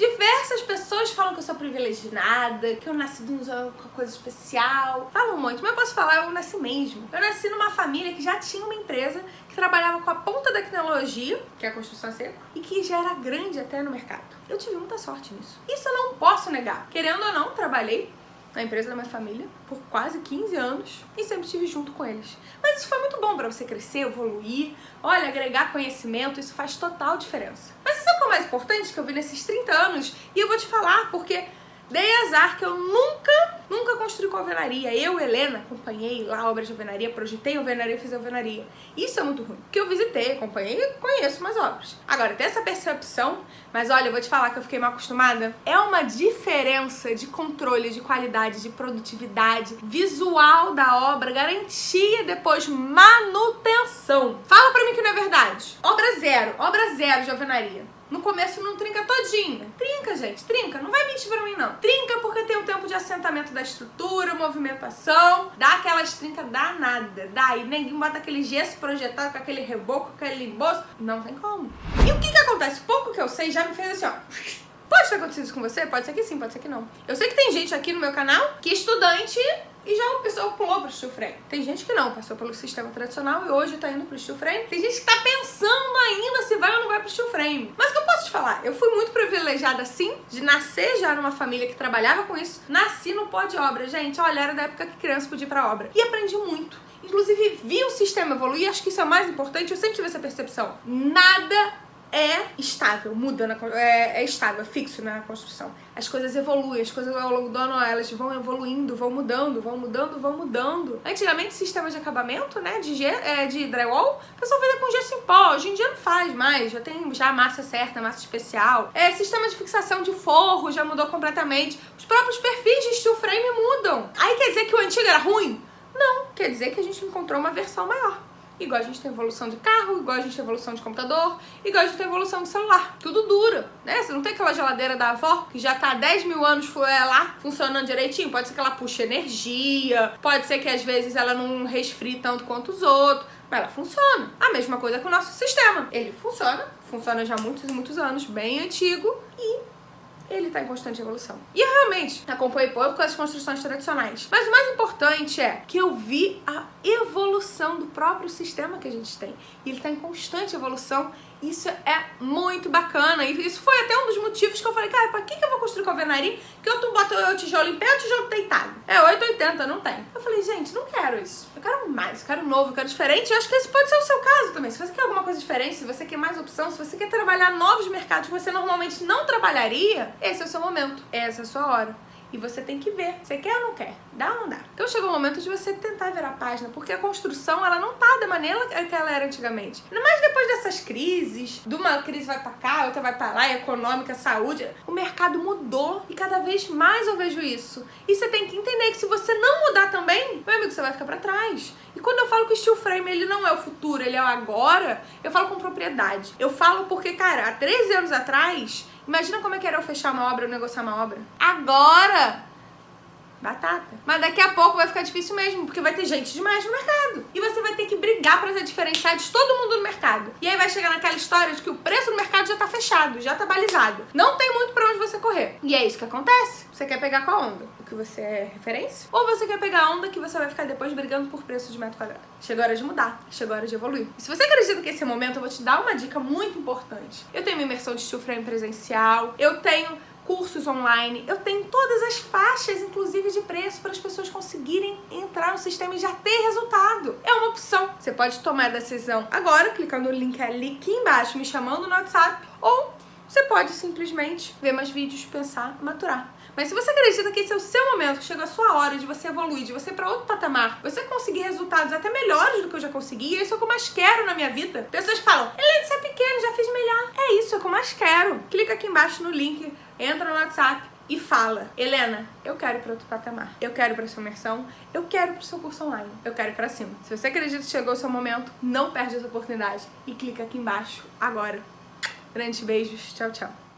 Diversas pessoas falam que eu sou privilegiada, que eu nasci de uma coisa especial. Falam muito, mas eu posso falar, eu nasci mesmo. Eu nasci numa família que já tinha uma empresa que trabalhava com a ponta da tecnologia, que é a construção seca, e que já era grande até no mercado. Eu tive muita sorte nisso. Isso eu não posso negar. Querendo ou não, trabalhei na empresa da minha família por quase 15 anos e sempre estive junto com eles. Mas isso foi muito bom para você crescer, evoluir, olha, agregar conhecimento, isso faz total diferença. Importante que eu vi nesses 30 anos? E eu vou te falar porque dei azar que eu nunca Nunca construí com alvenaria. Eu, Helena, acompanhei lá obras de alvenaria, projetei alvenaria, fiz alvenaria. Isso é muito ruim. Porque eu visitei, acompanhei e conheço mais obras. Agora, tem essa percepção, mas olha, eu vou te falar que eu fiquei mal acostumada. É uma diferença de controle, de qualidade, de produtividade, visual da obra, garantia depois manutenção. Fala pra mim que não é verdade. Obra zero, obra zero de alvenaria. No começo não trinca todinha. Trinca, gente, trinca. Não vai mentir pra mim, não. Trinca porque tem o tempo de assentamento da estrutura, movimentação. Dá aquelas trincas danada. Daí ninguém bota aquele gesso projetado com aquele reboco, com aquele bolso. Não tem como. E o que que acontece? Pouco que eu sei já me fez assim, ó. Pode ter acontecido isso com você? Pode ser que sim, pode ser que não. Eu sei que tem gente aqui no meu canal que é estudante e já o pessoal pulou pro steel frame. Tem gente que não, passou pelo sistema tradicional e hoje tá indo pro steel frame. Tem gente que tá pensando ainda se vai ou não vai pro steel frame. Mas o que eu posso te falar? Eu fui muito privilegiada sim, de nascer já numa família que trabalhava com isso. Nasci no pó de obra, gente. Olha, era da época que criança podia ir pra obra. E aprendi muito. Inclusive, vi o sistema evoluir, acho que isso é o mais importante, eu sempre tive essa percepção. Nada é estável, muda, na, é, é, estável, é fixo na construção. As coisas evoluem, as coisas ao longo do ano elas vão evoluindo, vão mudando, vão mudando, vão mudando. Antigamente, sistema de acabamento, né, de, é, de drywall, o pessoal fazia com gesso em pó, hoje em dia não faz mais, já tem já massa certa, massa especial. É, sistema de fixação de forro já mudou completamente. Os próprios perfis de steel frame mudam. Aí quer dizer que o antigo era ruim? Não, quer dizer que a gente encontrou uma versão maior igual a gente tem evolução de carro, igual a gente tem evolução de computador, igual a gente tem evolução de celular. Tudo dura, né? Você não tem aquela geladeira da avó que já tá há 10 mil anos é, lá funcionando direitinho. Pode ser que ela puxe energia, pode ser que às vezes ela não resfrie tanto quanto os outros, mas ela funciona. A mesma coisa com o nosso sistema. Ele funciona, funciona já há muitos e muitos anos, bem antigo e ele está em constante evolução. E eu realmente acompanhei pouco as construções tradicionais. Mas o mais importante é que eu vi a evolução do próprio sistema que a gente tem. E ele está em constante evolução isso é muito bacana. E isso foi até um dos motivos que eu falei, cara, pra que, que eu vou construir alvenaria? Que eu tu bota o tijolo em pé o tijolo deitado. É 880, não tem. Eu falei, gente, não quero isso. Eu quero mais, eu quero novo, eu quero diferente. Eu acho que esse pode ser o seu caso também. Se você quer alguma coisa diferente, se você quer mais opção, se você quer trabalhar novos mercados que você normalmente não trabalharia, esse é o seu momento. Essa é a sua hora. E você tem que ver, você quer ou não quer, dá ou não dá. Então chegou o momento de você tentar virar a página, porque a construção, ela não tá da maneira que ela era antigamente. Mais depois dessas crises, de uma crise vai pra cá, outra vai pra lá, econômica, saúde, o mercado mudou e cada vez mais eu vejo isso. E você tem que entender que se você não mudar também, meu amigo, você vai ficar pra trás. E quando eu falo que o steel frame ele não é o futuro, ele é o agora, eu falo com propriedade. Eu falo porque, cara, há 13 anos atrás, Imagina como é que era eu fechar uma obra ou negociar uma obra. Agora, batata. Mas daqui a pouco vai ficar difícil mesmo, porque vai ter gente demais no mercado. E você vai ter brigar pra ser diferenciado de todo mundo no mercado. E aí vai chegar naquela história de que o preço no mercado já tá fechado, já tá balizado. Não tem muito pra onde você correr. E é isso que acontece. Você quer pegar qual onda? O que você é referência? Ou você quer pegar a onda que você vai ficar depois brigando por preço de metro quadrado? Chegou a hora de mudar, chegou a hora de evoluir. E se você acredita que esse é o momento, eu vou te dar uma dica muito importante. Eu tenho uma imersão de steel frame presencial, eu tenho cursos online, eu tenho todas as faixas, inclusive de preço, para as pessoas conseguirem entrar no sistema e já ter resultado. É uma opção. Você pode tomar a decisão agora, clicando no link ali aqui embaixo, me chamando no WhatsApp, ou você pode simplesmente ver mais vídeos, pensar, maturar. Mas se você acredita que esse é o seu momento, que chegou a sua hora de você evoluir, de você ir pra outro patamar, você conseguir resultados até melhores do que eu já consegui, e isso é o que eu mais quero na minha vida. Pessoas falam, Helene, você é pequeno, já fiz melhor. É isso, é o que eu mais quero. Clica aqui embaixo no link, entra no WhatsApp, e fala, Helena, eu quero ir para outro patamar, eu quero para sua imersão, eu quero para o seu curso online, eu quero para cima. Se você acredita que chegou o seu momento, não perde essa oportunidade e clica aqui embaixo agora. Grandes beijos, tchau, tchau.